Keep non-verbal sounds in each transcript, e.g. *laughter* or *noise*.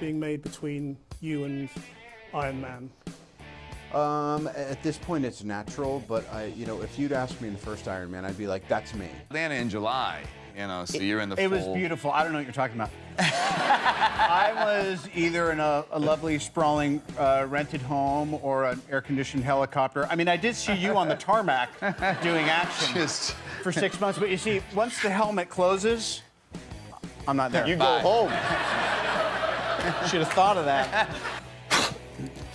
being made between you and Iron Man? Um, at this point, it's natural, but I, you know, if you'd asked me in the first Iron Man, I'd be like, that's me. Atlanta in July, you know, so you're in the It full... was beautiful. I don't know what you're talking about. *laughs* I was either in a, a lovely, sprawling, uh, rented home or an air-conditioned helicopter. I mean, I did see you on the tarmac *laughs* doing action Just- for six months, but you see, once the helmet closes, I'm not there. You go home. *laughs* should have thought of that.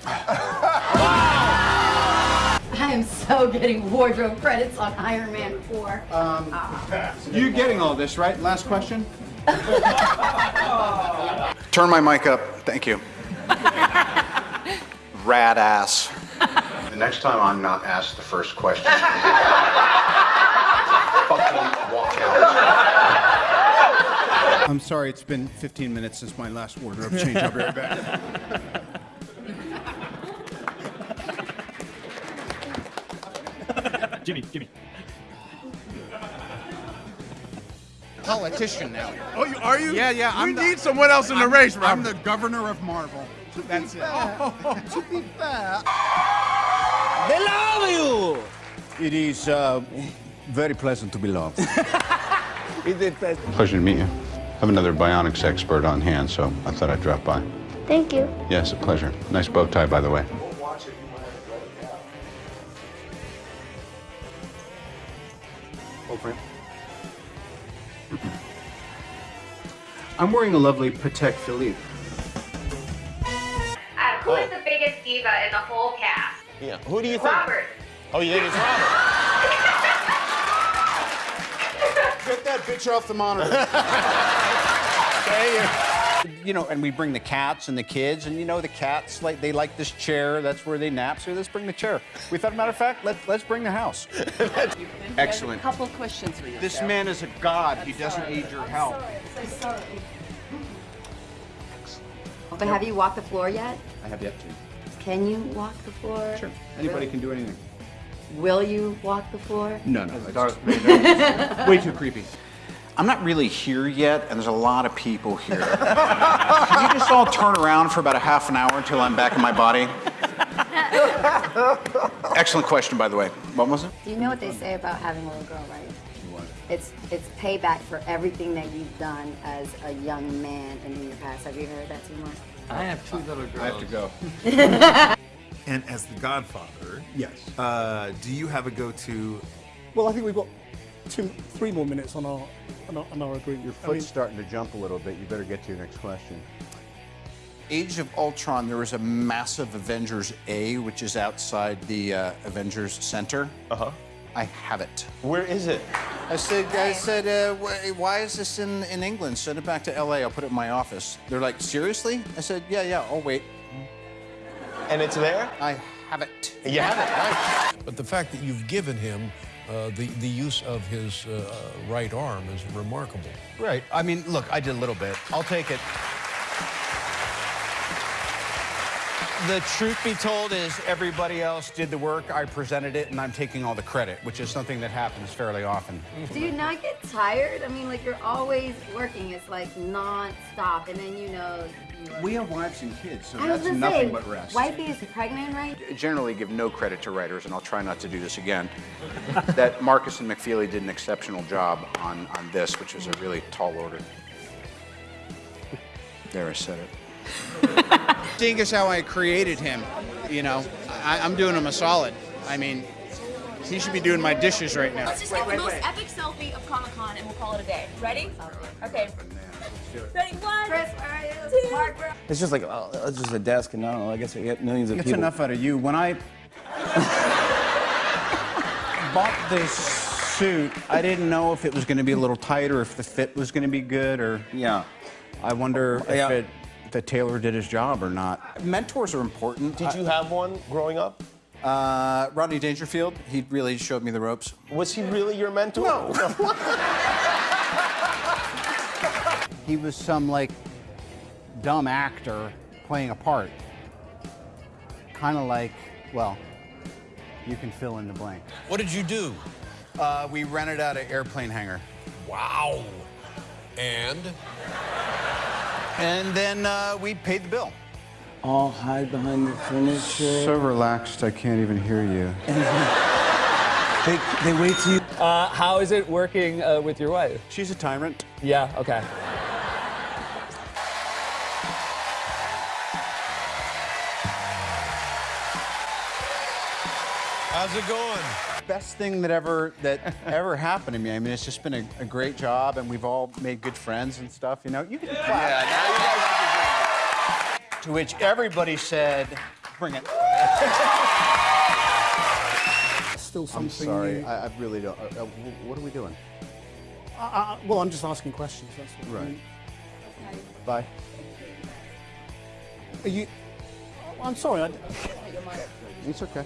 *laughs* I am so getting wardrobe credits on Iron Man 4. Um, ah. You're getting all this, right? Last question. *laughs* Turn my mic up. Thank you. *laughs* Rad ass. The next time I'm not asked the first question, fucking walk out. I'm sorry, it's been 15 minutes since my last wardrobe change. I'll be right back. Jimmy, Jimmy. Politician now. Oh, you, are you? Yeah, yeah, We I'm the- need someone else in the race, Robert. I'm the governor of Marvel. That's it. to be fair, They love you. It is uh, very pleasant to be loved. *laughs* It is. Pleasure to meet you. I have another bionics expert on hand, so I thought I'd drop by. Thank you. Yes, a pleasure. Nice bow tie, by the way. I'm wearing a lovely Patek Philippe. Uh, who is the biggest diva in the whole cast? Yeah. Who do you think? Robert. Oh, you think it's Robert? Get that off the monitor. *laughs* you know, and we bring the cats and the kids, and you know, the cats like they like this chair. That's where they nap. So let's bring the chair. We thought, matter of fact, let, let's bring the house. *laughs* Excellent. A couple questions for you. This man is a god. He doesn't need your help. Sorry. I'm so Excellent. But have you walked the floor yet? I have yet to. Can you walk the floor? Sure. Anybody can do anything. Will you walk the floor? No, no. It's *laughs* way too creepy. I'm not really here yet, and there's a lot of people here. *laughs* Can you just all turn around for about a half an hour until I'm back in my body? Excellent question, by the way. What was it? Do you know what they say about having a little girl, right? It's it's payback for everything that you've done as a young man and in your past. Have you heard that, Timur? I have two little girls. I have to go. *laughs* And as the Godfather, Yes. uh, do you have a go-to? Well, I think we've got two, three more minutes on our on our, on our agreement. your I foot's mean, starting to jump a little bit. You better get to your next question. Age of Ultron, there was a massive Avengers A, which is outside the uh, Avengers Center. Uh huh. I have it. Where is it? I said, I said, uh, why is this in, in England? Send it back to LA. I'll put it in my office. They're like, seriously? I said, yeah, yeah, I'll wait. And it's there? I have it. You have it. Nice. But the fact that you've given him uh, the, the use of his uh, right arm is remarkable. Right. I mean, look, I did a little bit. I'll take it. The truth be told is everybody else did the work. I presented it, and I'm taking all the credit, which is something that happens fairly often. Do you not get tired? I mean, like you're always working. It's like non-stop, and then you know. You We have wives and kids, so I that's gonna nothing say, but rest. Wifey is pregnant, right? generally give no credit to writers, and I'll try not to do this again, that Markus and McFeely did an exceptional job on, on this, which is a really tall order. There, I said it. *laughs* Seeing as how I created him, you know, I, I'm doing him a solid. I mean, he should be doing my dishes right now. Let's just get the most epic selfie of Comic Con and we'll call it a day. Ready? Okay. Ready? One. Chris, where are you? Mark, It's just like, oh, it's just a desk, and I don't know, I guess we get millions of It's people. enough out of you. When I *laughs* bought this suit, I didn't know if it was going to be a little tight or if the fit was going to be good or. Yeah. I wonder if Yeah. it, the tailor did his job or not. Mentors are important. Did you have one growing up? Uh, Rodney Dangerfield, he really showed me the ropes. Was he really your mentor? No. *laughs* He was some like dumb actor playing a part. Kind of like, well, you can fill in the blank. What did you do? Uh, we rented out an airplane hangar. Wow. And And then uh, we paid the bill. All hide behind the furniture. So relaxed, I can't even hear you. *laughs* They, they wait till you. Uh, how is it working uh, with your wife? She's a tyrant. Yeah, okay. How's it going? Best thing that ever that *laughs* ever happened to me. I mean, it's just been a, a great job, and we've all made good friends and stuff. You know, you can clap. Yeah, now you guys To which everybody said, "Bring it." *laughs* Still something. I'm sorry, new. I, I really don't. Uh, uh, what are we doing? I, I, well, I'm just asking questions. That's what Right. Bye. Are you? I'm sorry. I, It's okay.